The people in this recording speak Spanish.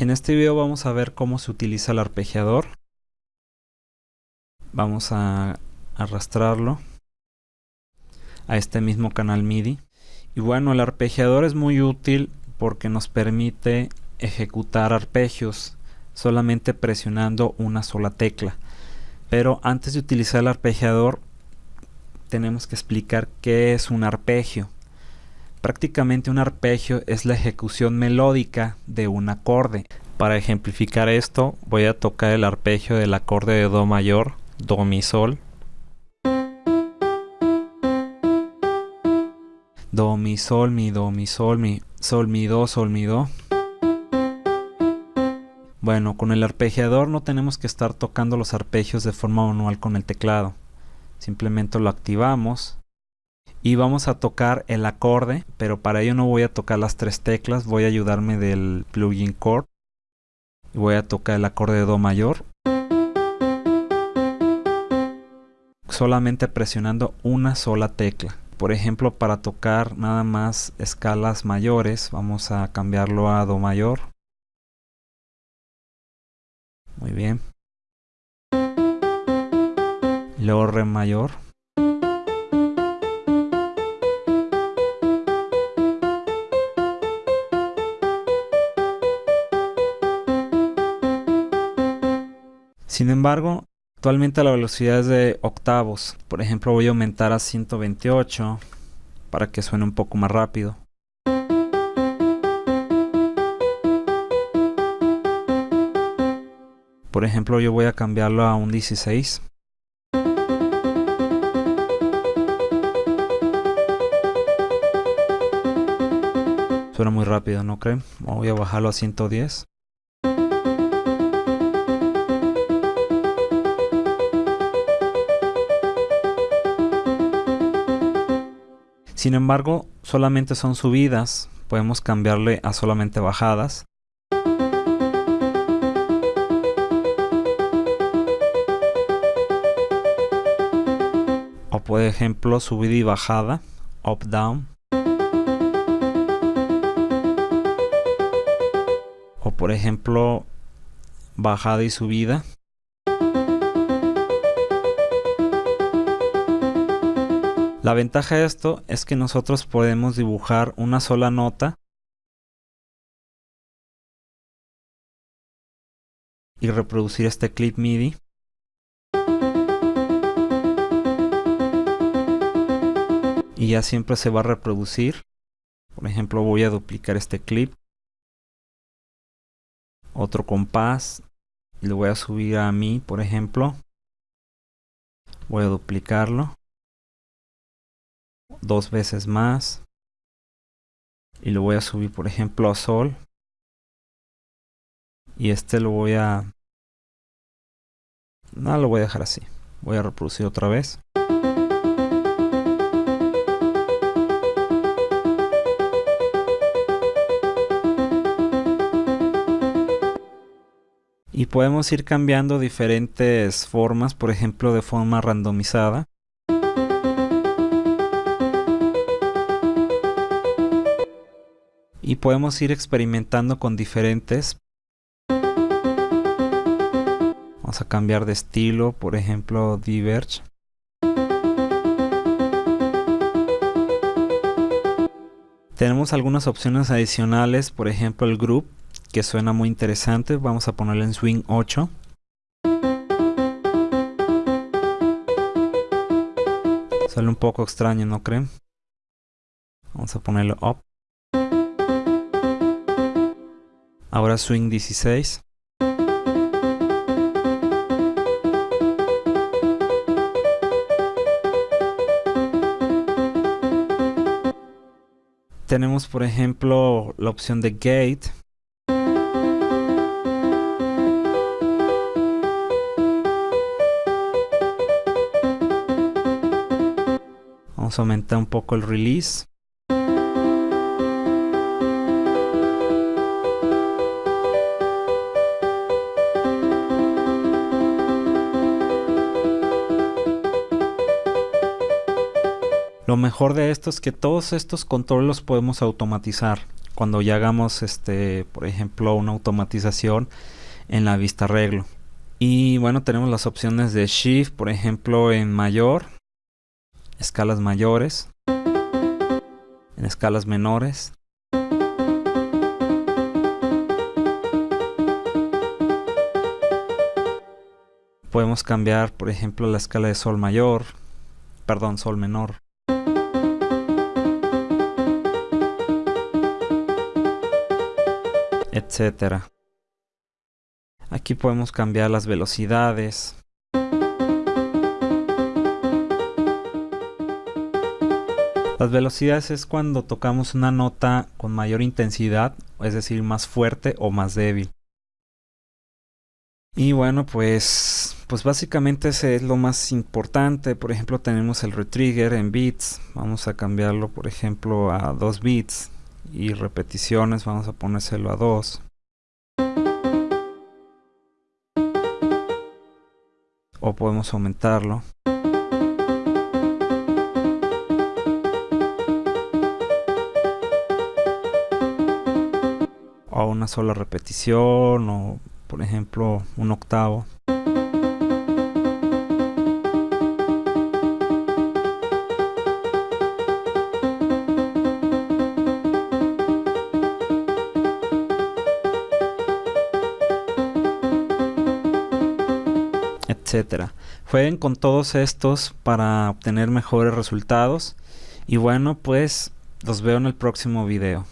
En este video vamos a ver cómo se utiliza el arpegiador. Vamos a arrastrarlo a este mismo canal MIDI. Y bueno, el arpegiador es muy útil porque nos permite ejecutar arpegios solamente presionando una sola tecla. Pero antes de utilizar el arpegiador tenemos que explicar qué es un arpegio. Prácticamente un arpegio es la ejecución melódica de un acorde. Para ejemplificar esto voy a tocar el arpegio del acorde de Do mayor, Do mi sol. Do mi sol mi do mi sol mi sol mi do sol mi do. Bueno, con el arpegiador no tenemos que estar tocando los arpegios de forma manual con el teclado. Simplemente lo activamos y vamos a tocar el acorde, pero para ello no voy a tocar las tres teclas, voy a ayudarme del plugin chord voy a tocar el acorde de do mayor solamente presionando una sola tecla. Por ejemplo, para tocar nada más escalas mayores, vamos a cambiarlo a do mayor. Muy bien. Luego re mayor. Sin embargo, actualmente la velocidad es de octavos. Por ejemplo, voy a aumentar a 128 para que suene un poco más rápido. Por ejemplo, yo voy a cambiarlo a un 16. Suena muy rápido, ¿no creen? Voy a bajarlo a 110. Sin embargo, solamente son subidas. Podemos cambiarle a solamente bajadas. O por ejemplo, subida y bajada. Up, down. O por ejemplo, bajada y subida. La ventaja de esto es que nosotros podemos dibujar una sola nota y reproducir este clip MIDI. Y ya siempre se va a reproducir. Por ejemplo, voy a duplicar este clip. Otro compás. Y lo voy a subir a mí, por ejemplo. Voy a duplicarlo dos veces más. Y lo voy a subir por ejemplo a sol. Y este lo voy a no lo voy a dejar así. Voy a reproducir otra vez. Y podemos ir cambiando diferentes formas por ejemplo de forma randomizada y podemos ir experimentando con diferentes. Vamos a cambiar de estilo, por ejemplo Diverge. Tenemos algunas opciones adicionales, por ejemplo el Group, que suena muy interesante. Vamos a ponerle en Swing 8. Sale un poco extraño, ¿no creen? Vamos a ponerlo Up. Ahora swing 16. Tenemos por ejemplo la opción de gate. Vamos a aumentar un poco el release. Lo mejor de esto es que todos estos controles los podemos automatizar. cuando ya hagamos este por ejemplo una automatización en la vista arreglo. Y bueno tenemos las opciones de shift por ejemplo en mayor escalas mayores en escalas menores. Podemos cambiar por ejemplo la escala de sol mayor perdón sol menor etcétera aquí podemos cambiar las velocidades Las velocidades es cuando tocamos una nota con mayor intensidad, es decir, más fuerte o más débil. Y bueno, pues, pues básicamente ese es lo más importante. Por ejemplo, tenemos el retrigger en bits. Vamos a cambiarlo, por ejemplo, a 2 bits. Y repeticiones, vamos a ponérselo a 2. O podemos aumentarlo. A una sola repetición o por ejemplo un octavo Jueguen con todos estos para obtener mejores resultados y bueno pues los veo en el próximo video.